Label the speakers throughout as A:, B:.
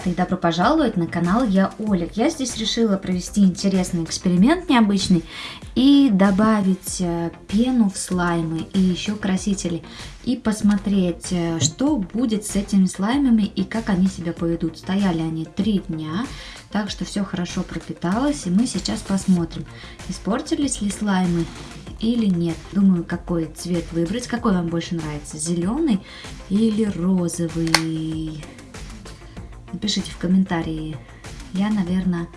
A: ребята, и добро пожаловать на канал Я Оля. Я здесь решила провести интересный эксперимент необычный и добавить э, пену в слаймы и еще красители. И посмотреть, э, что будет с этими слаймами и как они себя поведут. Стояли они три дня, так что все хорошо пропиталось. И мы сейчас посмотрим, испортились ли слаймы или нет. Думаю, какой цвет выбрать. Какой вам больше нравится, зеленый или розовый? Напишите в комментарии. Я, наверное,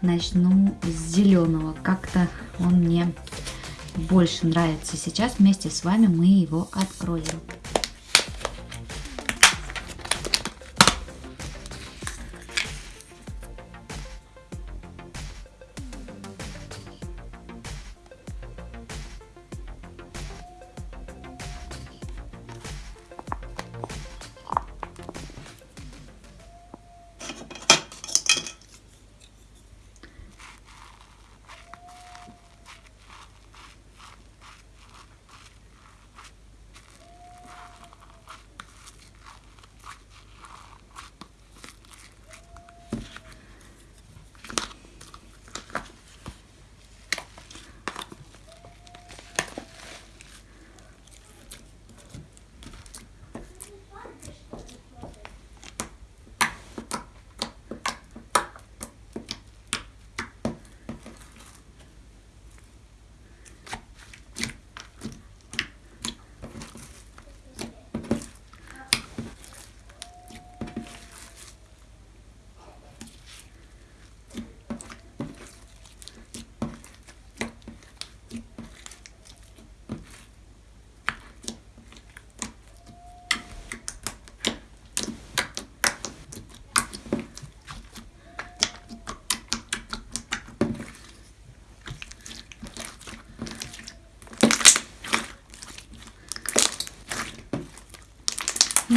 A: начну с зеленого. Как-то он мне больше нравится. Сейчас вместе с вами мы его откроем.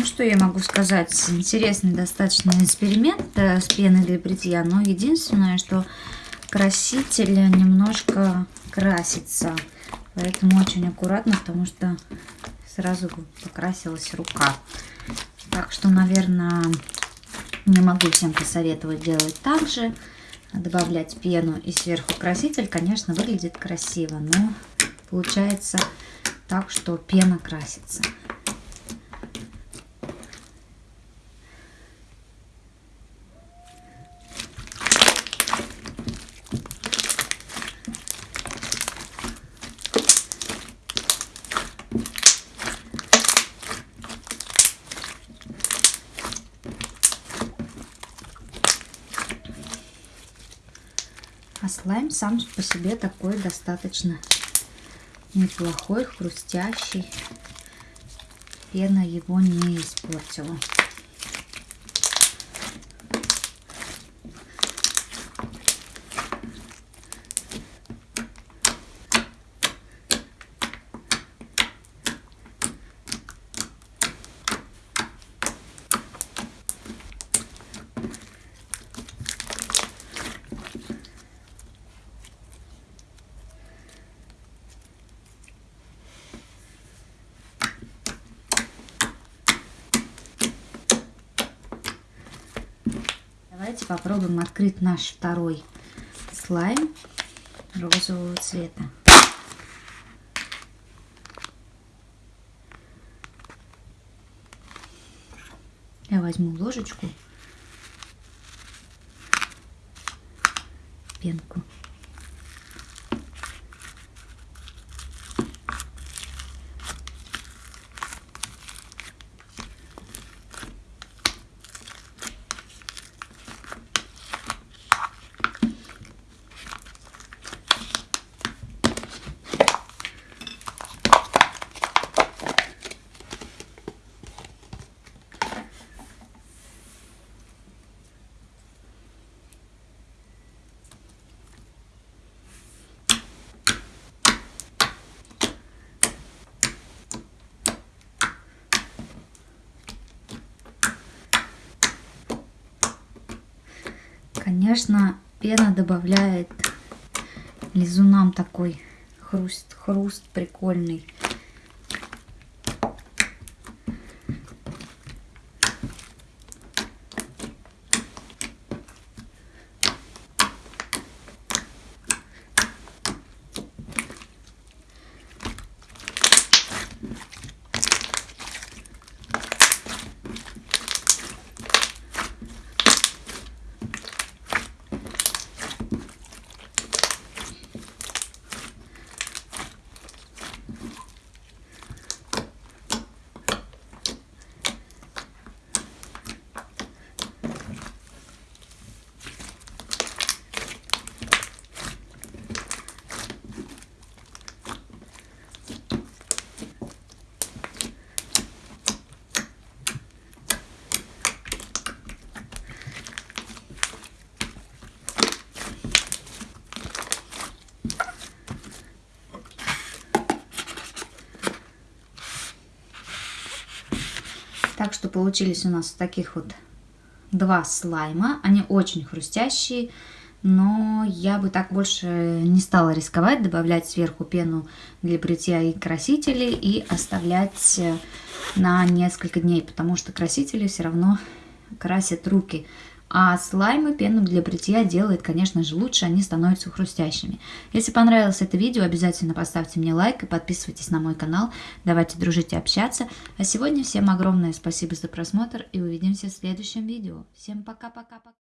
A: Ну, что я могу сказать? Интересный достаточно эксперимент э, с пеной для бритья. Но единственное, что краситель немножко красится. Поэтому очень аккуратно, потому что сразу покрасилась рука. Так что, наверное, не могу всем посоветовать делать так же. Добавлять пену и сверху краситель, конечно, выглядит красиво. Но получается так, что пена красится. Слайм сам по себе такой достаточно неплохой, хрустящий. Пена его не испортила. Давайте попробуем открыть наш второй слайм розового цвета. Я возьму ложечку, пенку. Конечно, пена добавляет лизунам такой хруст, хруст прикольный. Так что получились у нас таких вот два слайма. Они очень хрустящие, но я бы так больше не стала рисковать, добавлять сверху пену для бритья и красители и оставлять э, на несколько дней, потому что красители все равно красят руки. А слаймы пену для бритья делает, конечно же, лучше, они становятся хрустящими. Если понравилось это видео, обязательно поставьте мне лайк и подписывайтесь на мой канал. Давайте дружить и общаться. А сегодня всем огромное спасибо за просмотр и увидимся в следующем видео. Всем пока-пока-пока.